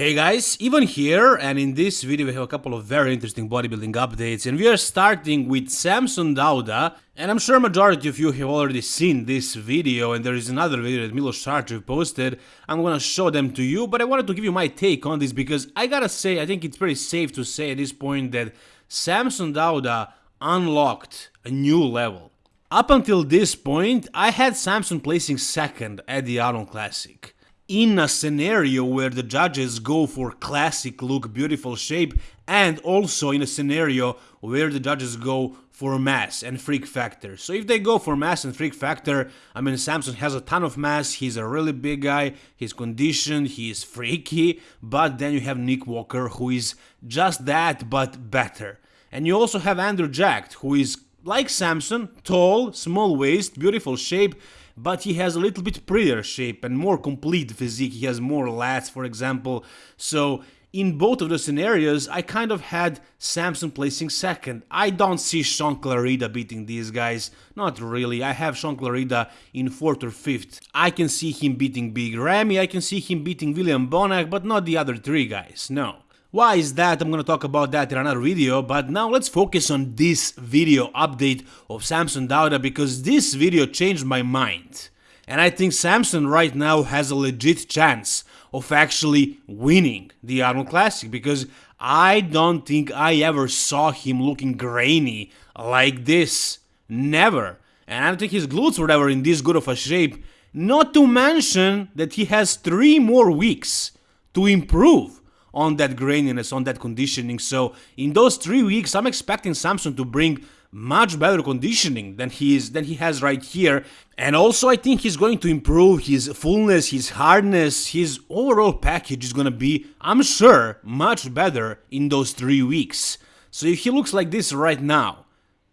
Hey guys, Ivan here, and in this video we have a couple of very interesting bodybuilding updates, and we are starting with Samson Dauda, and I'm sure majority of you have already seen this video, and there is another video that Milos Sarcev posted, I'm gonna show them to you, but I wanted to give you my take on this, because I gotta say, I think it's pretty safe to say at this point that Samson Dauda unlocked a new level. Up until this point, I had Samson placing second at the Arnold Classic in a scenario where the judges go for classic look, beautiful shape, and also in a scenario where the judges go for mass and freak factor. So if they go for mass and freak factor, I mean Samson has a ton of mass, he's a really big guy, he's conditioned, he is freaky, but then you have Nick Walker who is just that but better. And you also have Andrew Jacked who is like Samson, tall, small waist, beautiful shape, but he has a little bit prettier shape and more complete physique. He has more lats, for example. So in both of the scenarios, I kind of had Samson placing second. I don't see Shaun Clarida beating these guys. Not really. I have Shaun Clarida in fourth or fifth. I can see him beating Big Ramy. I can see him beating William Bonac, but not the other three guys. No. Why is that? I'm gonna talk about that in another video, but now let's focus on this video update of Samson Dauda because this video changed my mind. And I think Samson right now has a legit chance of actually winning the Arnold Classic because I don't think I ever saw him looking grainy like this. Never. And I don't think his glutes were ever in this good of a shape. Not to mention that he has three more weeks to improve on that graininess, on that conditioning. So in those three weeks, I'm expecting Samson to bring much better conditioning than he is than he has right here. And also i think he's going to improve his fullness his hardness. His overall package is to be i'm sure much better in those three weeks. So if he looks like this right now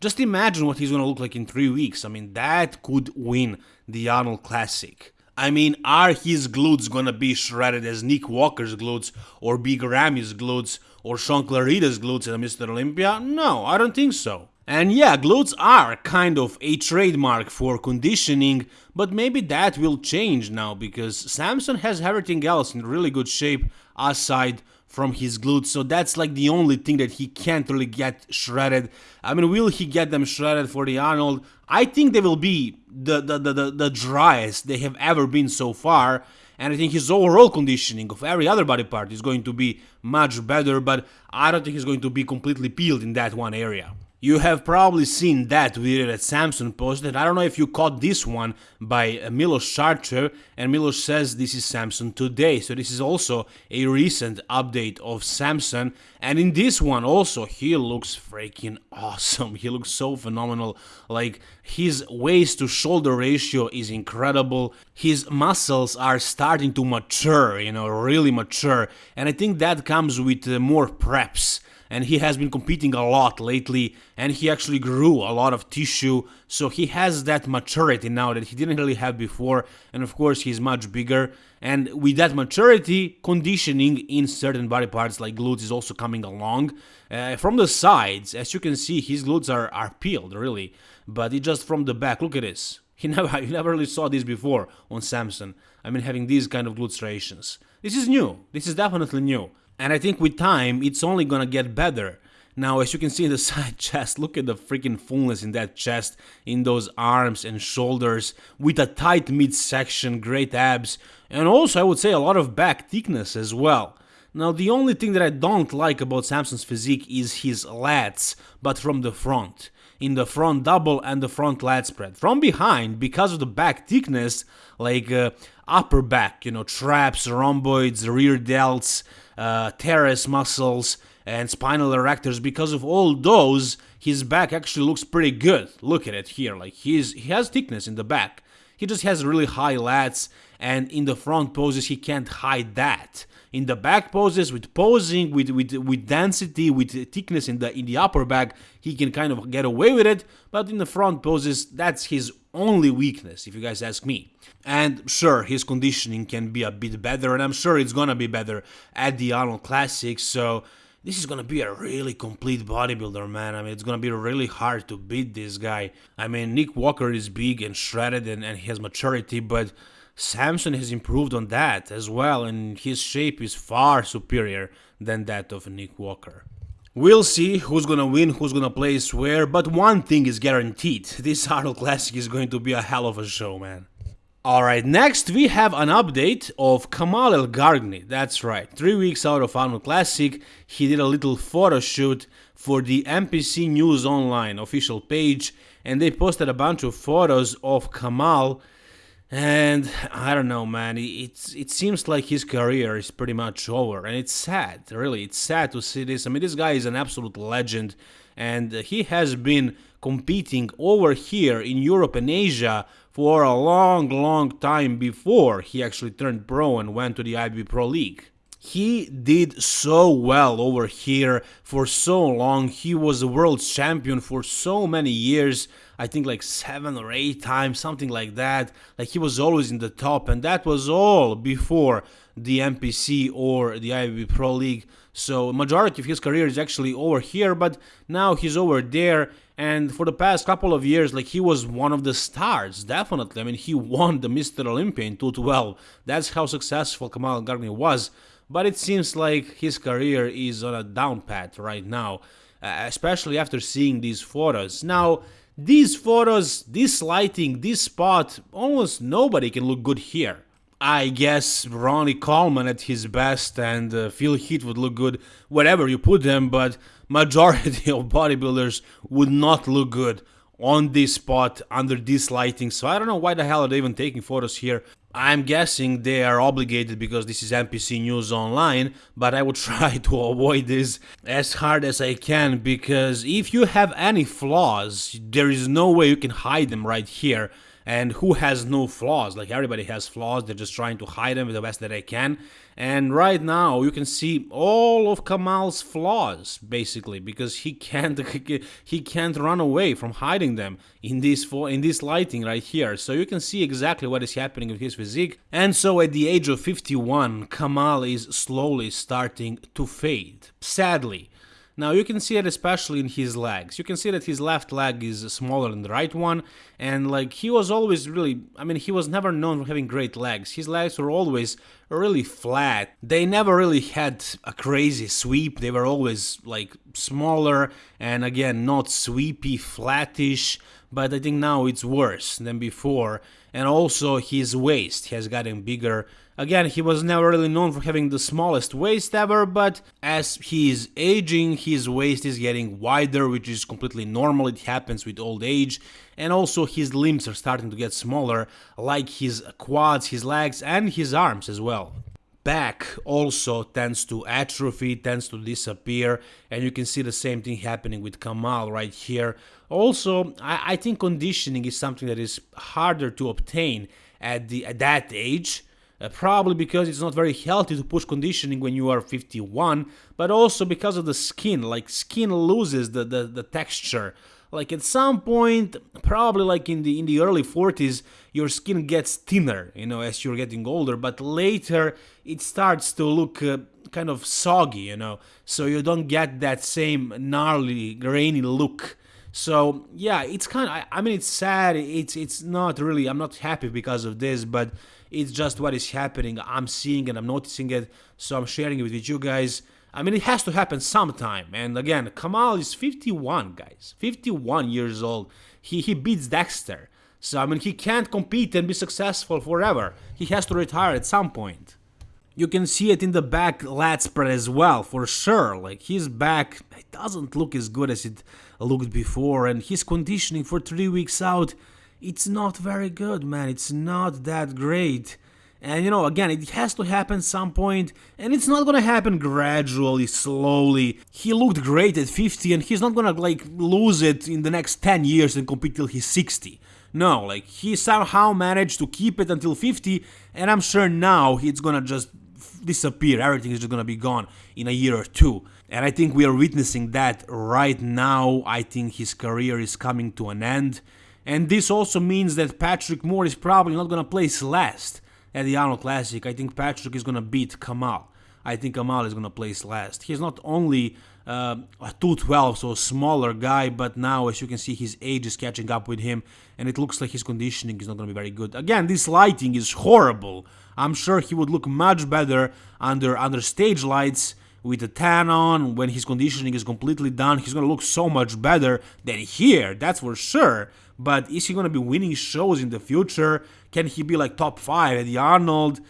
just imagine what he's to look like in three weeks. I mean that could win the arnold classic I mean, are his glutes gonna be shredded as Nick Walker's glutes, or Big Ramy's glutes, or Shaun Clarida's glutes in Mr. Olympia? No, I don't think so. And yeah, glutes are kind of a trademark for conditioning, but maybe that will change now because Samson has everything else in really good shape aside from his glutes, so that's like the only thing that he can't really get shredded. I mean, will he get them shredded for the Arnold? I think they will be the, the, the, the, the driest they have ever been so far, and I think his overall conditioning of every other body part is going to be much better, but I don't think he's going to be completely peeled in that one area. You have probably seen that video that Samson posted. I don't know if you caught this one by Milos Sarcev, and Milos says this is Samson today. So this is also a recent update of Samson. And in this one also, he looks freaking awesome. He looks so phenomenal. Like his waist to shoulder ratio is incredible. His muscles are starting to mature, you know, really mature. And I think that comes with uh, more preps and he has been competing a lot lately and he actually grew a lot of tissue so he has that maturity now that he didn't really have before and of course he's much bigger and with that maturity conditioning in certain body parts like glutes is also coming along uh, from the sides as you can see his glutes are, are peeled really but it just from the back look at this he never, he never really saw this before on Samson. I mean, having these kind of glute striations. This is new. This is definitely new. And I think with time, it's only gonna get better. Now, as you can see in the side chest, look at the freaking fullness in that chest, in those arms and shoulders, with a tight midsection, great abs, and also I would say a lot of back thickness as well. Now, the only thing that I don't like about Samson's physique is his lats, but from the front. In the front double and the front lat spread. From behind, because of the back thickness, like uh, upper back, you know, traps, rhomboids, rear delts, uh, teres muscles, and spinal erectors. Because of all those, his back actually looks pretty good. Look at it here, like he's he has thickness in the back. He just has really high lats, and in the front poses he can't hide that. In the back poses, with posing, with with with density, with thickness in the in the upper back, he can kind of get away with it. But in the front poses, that's his only weakness, if you guys ask me. And sure, his conditioning can be a bit better, and I'm sure it's gonna be better at the Arnold Classic, so this is gonna be a really complete bodybuilder, man. I mean, it's gonna be really hard to beat this guy. I mean, Nick Walker is big and shredded and, and he has maturity, but Samson has improved on that as well, and his shape is far superior than that of Nick Walker. We'll see who's gonna win, who's gonna place where, but one thing is guaranteed. This Arnold Classic is going to be a hell of a show, man. Alright, next we have an update of Kamal El Gargni. That's right, three weeks out of Arnold Classic, he did a little photo shoot for the NPC News Online official page, and they posted a bunch of photos of Kamal and I don't know, man. It's it seems like his career is pretty much over, and it's sad. Really, it's sad to see this. I mean, this guy is an absolute legend, and he has been competing over here in Europe and Asia for a long, long time before he actually turned pro and went to the IFBB Pro League. He did so well over here for so long. He was a world champion for so many years. I think like seven or eight times, something like that. Like he was always in the top, and that was all before the NPC or the IFBB Pro League. So majority of his career is actually over here, but now he's over there. And for the past couple of years, like he was one of the stars, definitely. I mean, he won the Mr. Olympia in 212. That's how successful Kamal Gargni was but it seems like his career is on a down path right now, uh, especially after seeing these photos. Now, these photos, this lighting, this spot, almost nobody can look good here. I guess Ronnie Coleman at his best and uh, Phil Heath would look good wherever you put them, but majority of bodybuilders would not look good on this spot under this lighting. So I don't know why the hell are they even taking photos here. I'm guessing they are obligated because this is NPC News Online, but I will try to avoid this as hard as I can because if you have any flaws, there is no way you can hide them right here and who has no flaws? Like everybody has flaws. They're just trying to hide them the best that they can. And right now you can see all of Kamal's flaws basically because he can't he can't run away from hiding them in this in this lighting right here. So you can see exactly what is happening with his physique. And so at the age of 51 Kamal is slowly starting to fade sadly now you can see it especially in his legs. You can see that his left leg is smaller than the right one and like he was always really, I mean he was never known for having great legs. His legs were always really flat. They never really had a crazy sweep. They were always like smaller and again not sweepy, flattish, but I think now it's worse than before. And also his waist has gotten bigger. Again, he was never really known for having the smallest waist ever, but as he is aging, his waist is getting wider, which is completely normal, it happens with old age, and also his limbs are starting to get smaller, like his quads, his legs, and his arms as well. Back also tends to atrophy, tends to disappear, and you can see the same thing happening with Kamal right here. Also, I, I think conditioning is something that is harder to obtain at, the, at that age, uh, probably because it's not very healthy to push conditioning when you are 51, but also because of the skin, like skin loses the, the, the texture. Like at some point, probably like in the in the early 40s, your skin gets thinner, you know, as you're getting older, but later it starts to look uh, kind of soggy, you know, so you don't get that same gnarly, grainy look. So yeah, it's kind of. I, I mean, it's sad. It's it's not really. I'm not happy because of this, but it's just what is happening. I'm seeing and I'm noticing it, so I'm sharing it with you guys. I mean, it has to happen sometime. And again, Kamal is 51, guys. 51 years old. He, he beats Dexter. So, I mean, he can't compete and be successful forever. He has to retire at some point. You can see it in the back lat spread as well, for sure. Like, his back it doesn't look as good as it looked before, and his conditioning for three weeks out it's not very good, man. It's not that great. And you know, again, it has to happen some point, and it's not gonna happen gradually, slowly. He looked great at 50, and he's not gonna like lose it in the next 10 years and compete till he's 60. No, like he somehow managed to keep it until 50, and I'm sure now it's gonna just disappear. Everything is just gonna be gone in a year or two. And I think we are witnessing that right now. I think his career is coming to an end. And this also means that Patrick Moore is probably not to place last at the Arnold Classic. I think Patrick is going to beat Kamal. I think Kamal is gonna place last. He's not only uh, a 212, so a smaller guy, but now as you can see his age is catching up with him and it looks like his conditioning is not gonna be very good. Again, this lighting is horrible. I'm sure he would look much better under under stage lights with a tan on when his conditioning is completely done. He's gonna look so much better than here, that's for sure. But is he gonna be winning shows in the future? Can he be like top 5 at the Arnold?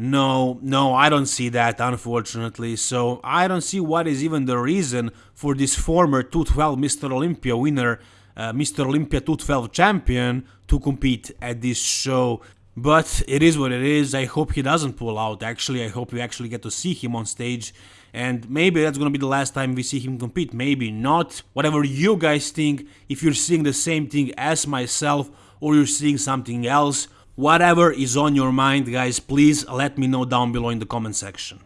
No, no, I don't see that, unfortunately. So I don't see what is even the reason for this former 212 Mr. Olympia winner, uh, Mr. Olympia 212 champion, to compete at this show. But it is what it is. I hope he doesn't pull out. Actually, I hope we actually get to see him on stage. And maybe that's gonna be the last time we see him compete. Maybe not. Whatever you guys think, if you're seeing the same thing as myself or you're seeing something else, Whatever is on your mind, guys, please let me know down below in the comment section.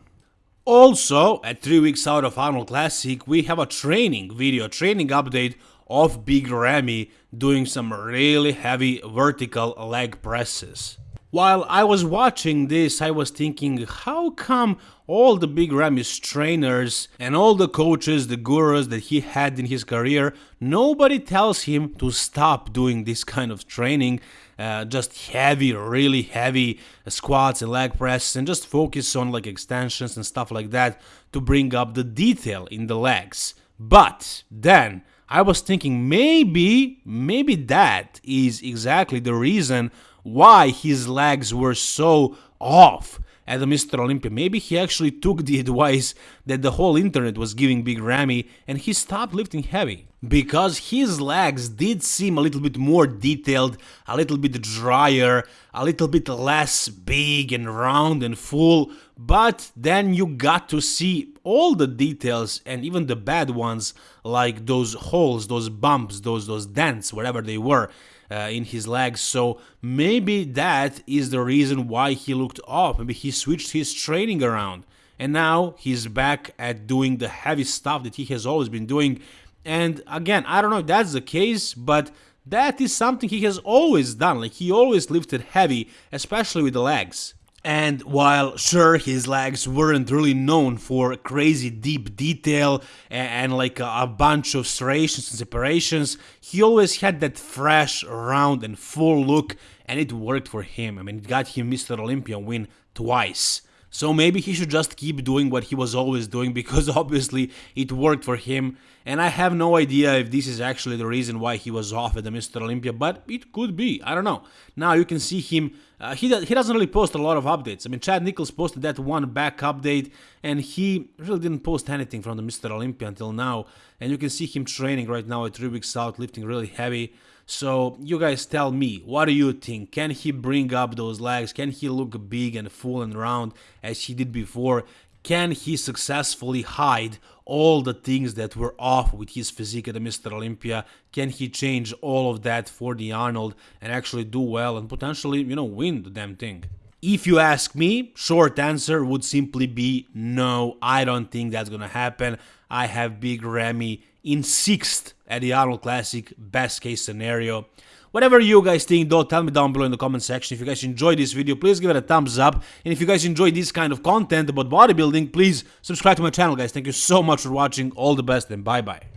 Also, at 3 weeks out of Arnold Classic, we have a training video, training update of Big Ramy doing some really heavy vertical leg presses. While I was watching this, I was thinking, how come all the Big Ramy's trainers and all the coaches, the gurus that he had in his career, nobody tells him to stop doing this kind of training, uh, just heavy, really heavy squats and leg presses, and just focus on like extensions and stuff like that to bring up the detail in the legs. But then I was thinking maybe, maybe that is exactly the reason why his legs were so off at the Mr. Olympia. Maybe he actually took the advice that the whole internet was giving Big Ramy and he stopped lifting heavy. Because his legs did seem a little bit more detailed, a little bit drier, a little bit less big and round and full, but then you got to see all the details and even the bad ones like those holes, those bumps, those those dents, whatever they were uh, in his legs. So maybe that is the reason why he looked off. Maybe he switched his training around. And now he's back at doing the heavy stuff that he has always been doing. And again, I don't know if that's the case, but that is something he has always done. Like he always lifted heavy, especially with the legs. And while sure his legs weren't really known for crazy deep detail and, and like a, a, bunch of serrations and separations, he always had that fresh, round and full look and it worked for him. I mean, it got him Mr. Olympia win twice. So maybe he should just keep doing what he was always doing because obviously it worked for him. And I have no idea if this is actually the reason why he was off at the Mr. Olympia, but it could be. I don't know. Now you can see him. Uh, he, he doesn't really post a lot of updates. I mean, Chad Nicholls posted that one back update, and he really didn't post anything from the Mr. Olympia until now. And you can see him training right now at three weeks out, lifting really heavy. So you guys tell me, what do you think? Can he bring up those legs? Can he look big and full and round as he did before? Can he successfully hide all the things that were off with his physique at the Mr. Olympia? Can he change all of that for the Arnold and actually do well and potentially, you know, win the damn thing? If you ask me, short answer would simply be no, I don't think that's gonna happen. I have Big Ramy in sixth at the Arnold Classic, best case scenario. Whatever you guys think though, tell me down below in the comment section. If you guys enjoyed this video, please give it a thumbs up. And if you guys enjoy this kind of content about bodybuilding, please subscribe to my channel guys. Thank you so much for watching. All the best and bye bye.